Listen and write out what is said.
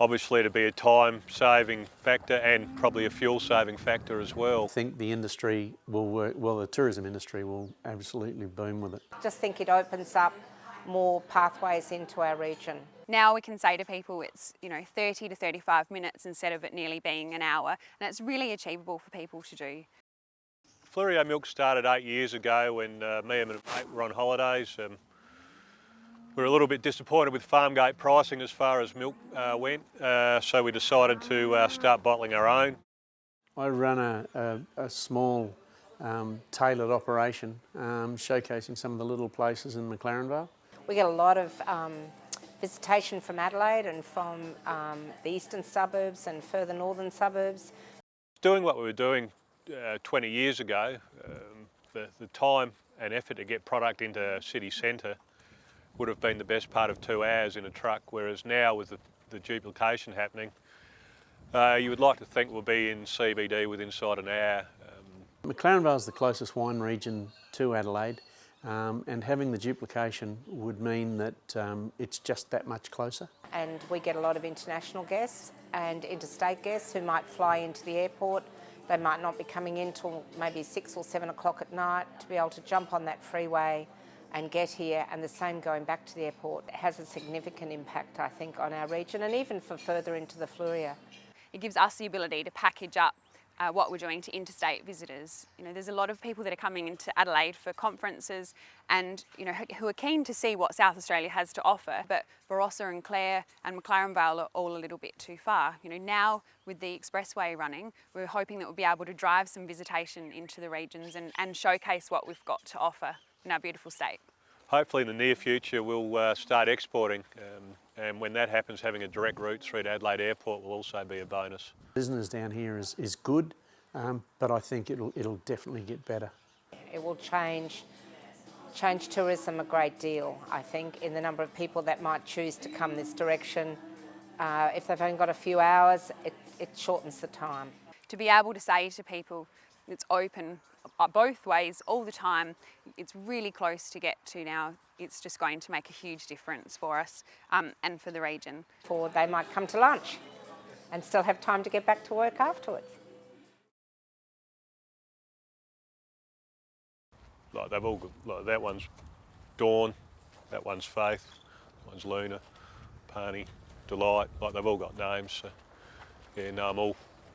obviously to be a time saving factor and probably a fuel saving factor as well. I think the industry will work, well the tourism industry will absolutely boom with it. Just think it opens up more pathways into our region. Now we can say to people it's you know 30 to 35 minutes instead of it nearly being an hour and it's really achievable for people to do. Fleurieu Milk started eight years ago when uh, me and my mate were on holidays. Um, we were a little bit disappointed with farm gate pricing as far as milk uh, went, uh, so we decided to uh, start bottling our own. I run a, a, a small um, tailored operation um, showcasing some of the little places in McLaren Vale. We get a lot of um, visitation from Adelaide and from um, the eastern suburbs and further northern suburbs. Doing what we were doing uh, 20 years ago, um, the, the time and effort to get product into city centre would have been the best part of two hours in a truck, whereas now with the, the duplication happening, uh, you would like to think we'll be in CBD within inside an hour. Um, McLaren Vale is the closest wine region to Adelaide um, and having the duplication would mean that um, it's just that much closer. And we get a lot of international guests and interstate guests who might fly into the airport. They might not be coming in till maybe six or seven o'clock at night to be able to jump on that freeway and get here and the same going back to the airport has a significant impact I think on our region and even for further into the Fleurieu. It gives us the ability to package up uh, what we're doing to interstate visitors. You know, there's a lot of people that are coming into Adelaide for conferences and, you know, who are keen to see what South Australia has to offer, but Barossa and Clare and McLaren Vale are all a little bit too far. You know, now with the expressway running, we're hoping that we'll be able to drive some visitation into the regions and, and showcase what we've got to offer in our beautiful state. Hopefully in the near future we'll uh, start exporting um, and when that happens having a direct route through to Adelaide Airport will also be a bonus. Business down here is, is good um, but I think it'll, it'll definitely get better. It will change change tourism a great deal, I think, in the number of people that might choose to come this direction. Uh, if they've only got a few hours, it, it shortens the time. To be able to say to people, it's open uh, both ways all the time. It's really close to get to now. It's just going to make a huge difference for us um, and for the region. Or they might come to lunch and still have time to get back to work afterwards. Like they've all got, like that one's Dawn, that one's Faith, that one's Luna, Pani, Delight, like they've all got names. So yeah, no, I'm all